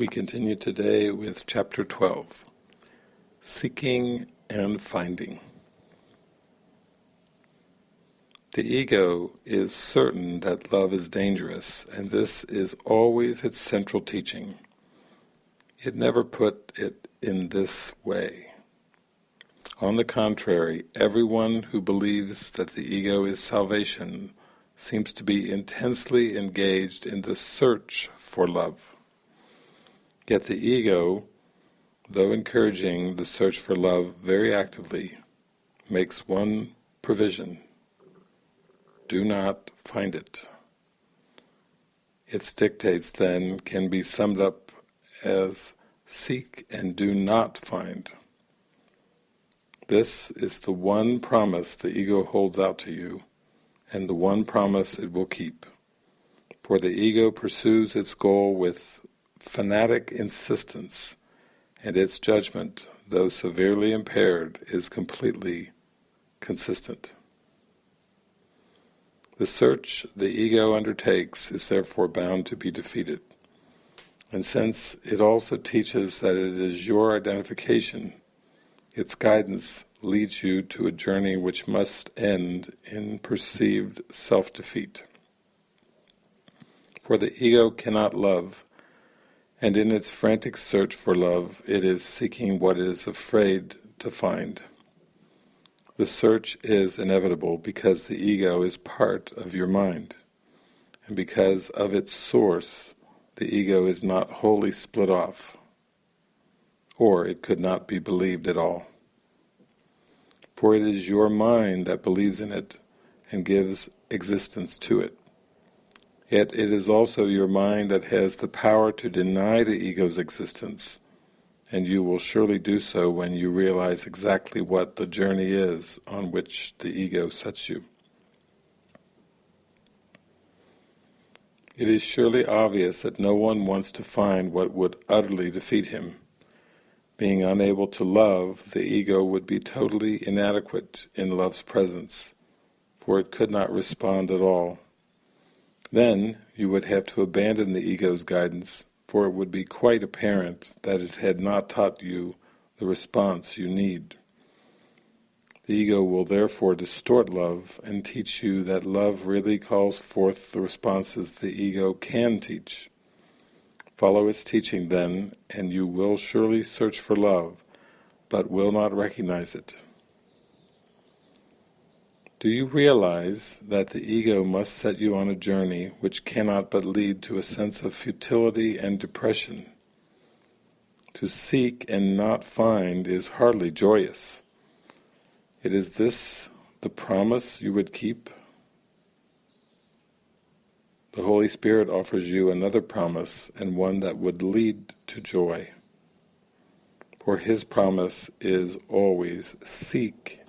We continue today with chapter 12, Seeking and Finding. The ego is certain that love is dangerous, and this is always its central teaching. It never put it in this way. On the contrary, everyone who believes that the ego is salvation seems to be intensely engaged in the search for love. Yet the ego, though encouraging the search for love very actively, makes one provision. Do not find it. Its dictates then can be summed up as seek and do not find. This is the one promise the ego holds out to you, and the one promise it will keep. For the ego pursues its goal with fanatic insistence, and its judgment, though severely impaired, is completely consistent. The search the ego undertakes is therefore bound to be defeated. And since it also teaches that it is your identification, its guidance leads you to a journey which must end in perceived self-defeat. For the ego cannot love, and in its frantic search for love it is seeking what it is afraid to find. The search is inevitable because the ego is part of your mind, and because of its source the ego is not wholly split off, or it could not be believed at all. For it is your mind that believes in it and gives existence to it. Yet it is also your mind that has the power to deny the ego's existence, and you will surely do so when you realize exactly what the journey is on which the ego sets you. It is surely obvious that no one wants to find what would utterly defeat him. Being unable to love, the ego would be totally inadequate in love's presence, for it could not respond at all. Then you would have to abandon the ego's guidance, for it would be quite apparent that it had not taught you the response you need. The ego will therefore distort love and teach you that love really calls forth the responses the ego can teach. Follow its teaching then, and you will surely search for love, but will not recognize it. Do you realize that the ego must set you on a journey which cannot but lead to a sense of futility and depression? To seek and not find is hardly joyous. It is this the promise you would keep? The Holy Spirit offers you another promise, and one that would lead to joy. For His promise is always, seek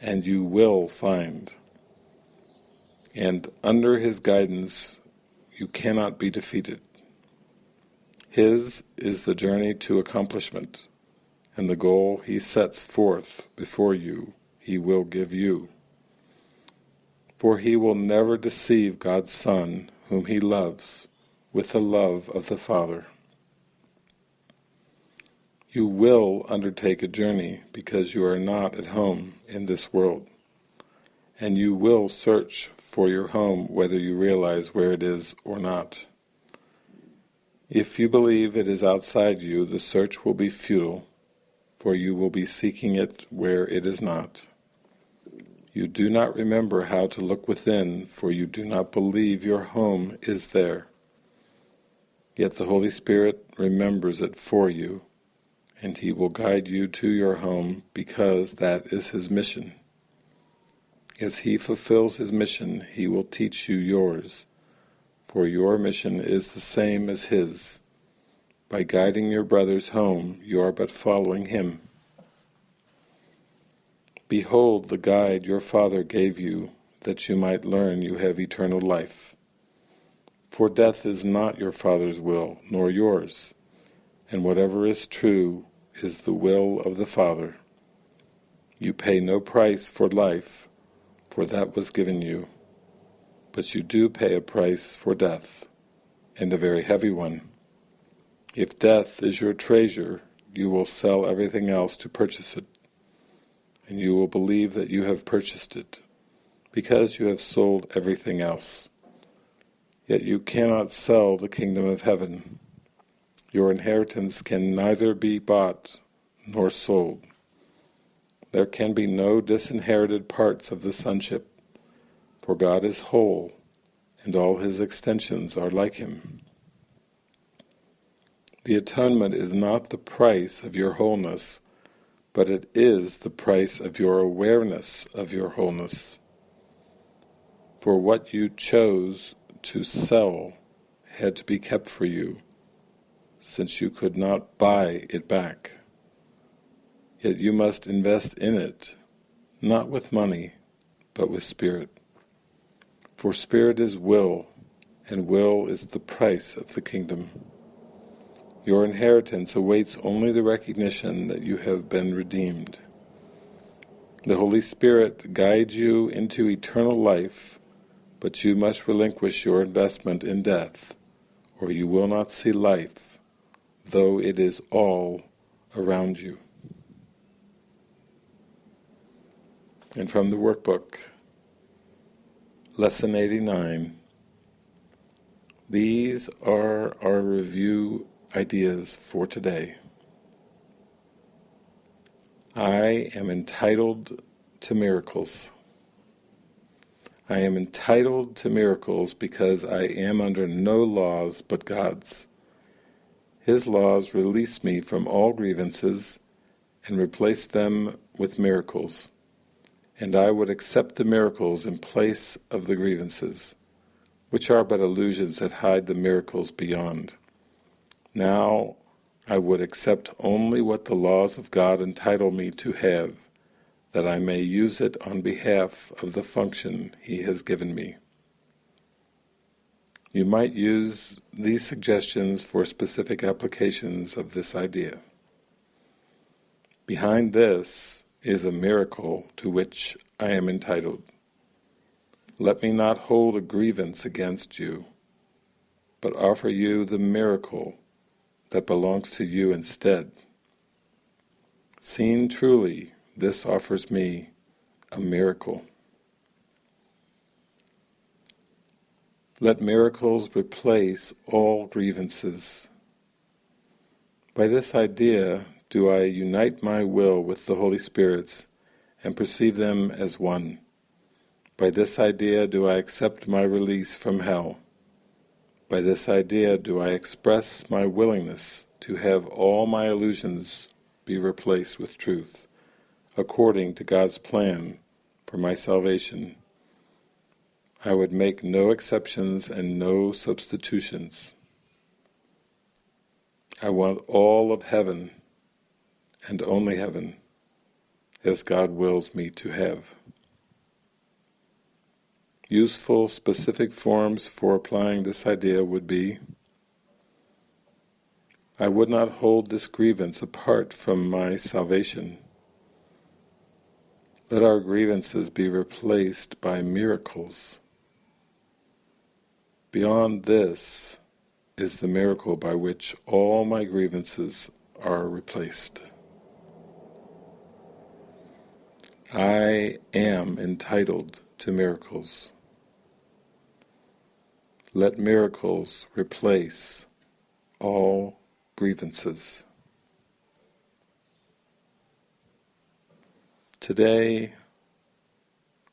and you will find. And under His guidance you cannot be defeated. His is the journey to accomplishment, and the goal He sets forth before you He will give you. For He will never deceive God's Son, whom He loves, with the love of the Father. You will undertake a journey because you are not at home in this world. And you will search for your home whether you realize where it is or not. If you believe it is outside you, the search will be futile, for you will be seeking it where it is not. You do not remember how to look within, for you do not believe your home is there. Yet the Holy Spirit remembers it for you and he will guide you to your home because that is his mission. As he fulfills his mission, he will teach you yours, for your mission is the same as his. By guiding your brothers home, you are but following him. Behold the guide your Father gave you, that you might learn you have eternal life. For death is not your Father's will, nor yours, and whatever is true is the will of the Father. You pay no price for life, for that was given you, but you do pay a price for death, and a very heavy one. If death is your treasure, you will sell everything else to purchase it, and you will believe that you have purchased it, because you have sold everything else. Yet you cannot sell the kingdom of heaven. Your inheritance can neither be bought nor sold. There can be no disinherited parts of the sonship, for God is whole, and all his extensions are like him. The atonement is not the price of your wholeness, but it is the price of your awareness of your wholeness. For what you chose to sell had to be kept for you, since you could not buy it back. Yet you must invest in it, not with money, but with spirit. For spirit is will, and will is the price of the kingdom. Your inheritance awaits only the recognition that you have been redeemed. The Holy Spirit guides you into eternal life, but you must relinquish your investment in death, or you will not see life, though it is all around you. And from the workbook, Lesson 89. These are our review ideas for today. I am entitled to miracles. I am entitled to miracles because I am under no laws but God's. His laws release me from all grievances and replace them with miracles and I would accept the miracles in place of the grievances, which are but illusions that hide the miracles beyond. Now I would accept only what the laws of God entitle me to have, that I may use it on behalf of the function He has given me. You might use these suggestions for specific applications of this idea. Behind this is a miracle to which I am entitled. Let me not hold a grievance against you, but offer you the miracle that belongs to you instead. Seen truly, this offers me a miracle. Let miracles replace all grievances. By this idea, do I unite my will with the Holy Spirit's and perceive them as one. By this idea do I accept my release from hell. By this idea do I express my willingness to have all my illusions be replaced with truth, according to God's plan for my salvation. I would make no exceptions and no substitutions. I want all of heaven and only heaven, as God wills me to have. Useful specific forms for applying this idea would be I would not hold this grievance apart from my salvation. Let our grievances be replaced by miracles. Beyond this is the miracle by which all my grievances are replaced. I am entitled to miracles. Let miracles replace all grievances. Today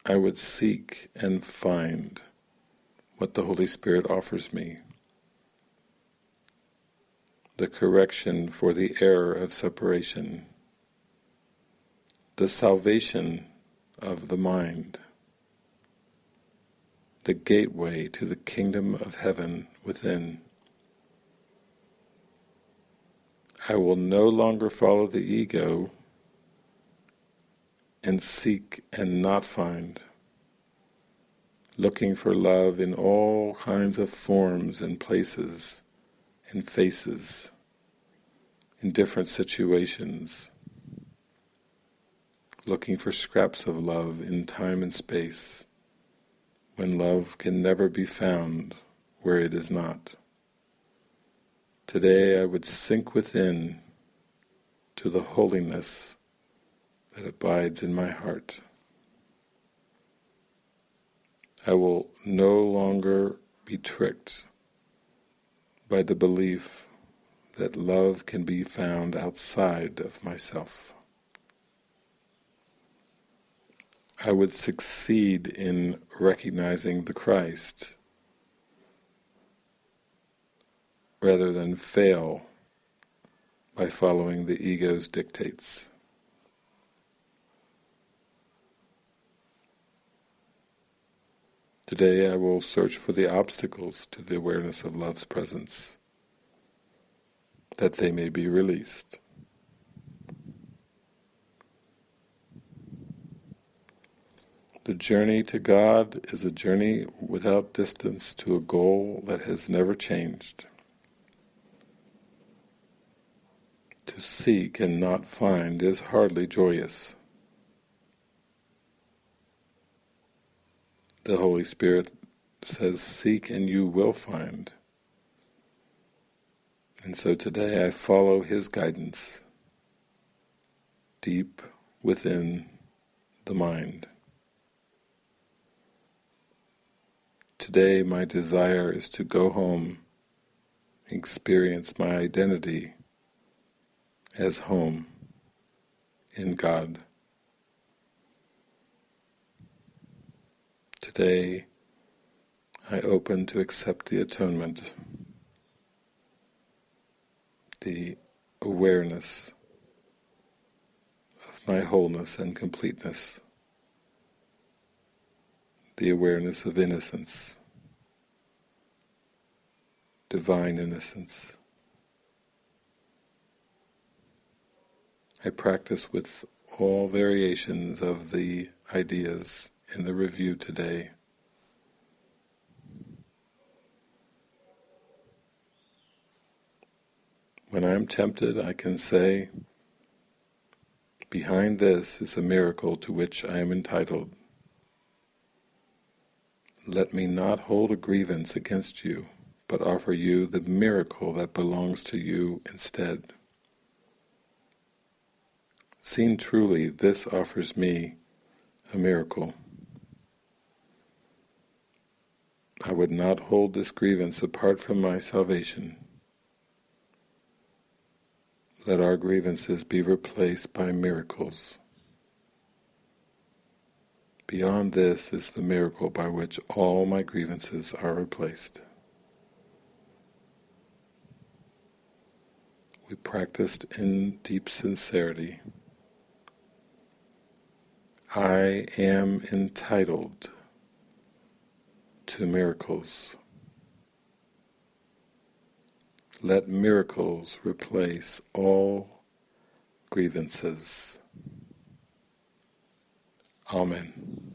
I would seek and find what the Holy Spirit offers me. The correction for the error of separation the salvation of the mind, the gateway to the kingdom of heaven within. I will no longer follow the ego and seek and not find, looking for love in all kinds of forms and places and faces, in different situations looking for scraps of love in time and space, when love can never be found where it is not. Today I would sink within to the holiness that abides in my heart. I will no longer be tricked by the belief that love can be found outside of myself. I would succeed in recognizing the Christ rather than fail by following the ego's dictates. Today I will search for the obstacles to the awareness of love's presence, that they may be released. The journey to God is a journey without distance to a goal that has never changed. To seek and not find is hardly joyous. The Holy Spirit says, seek and you will find. And so today I follow His guidance deep within the mind. Today my desire is to go home, experience my identity as home in God. Today I open to accept the atonement, the awareness of my wholeness and completeness, the awareness of innocence, divine innocence. I practice with all variations of the ideas in the review today. When I am tempted, I can say, behind this is a miracle to which I am entitled. Let me not hold a grievance against you, but offer you the miracle that belongs to you instead. Seen truly, this offers me a miracle. I would not hold this grievance apart from my salvation. Let our grievances be replaced by miracles. Beyond this is the miracle by which all my grievances are replaced. We practiced in deep sincerity. I am entitled to miracles. Let miracles replace all grievances. Amen.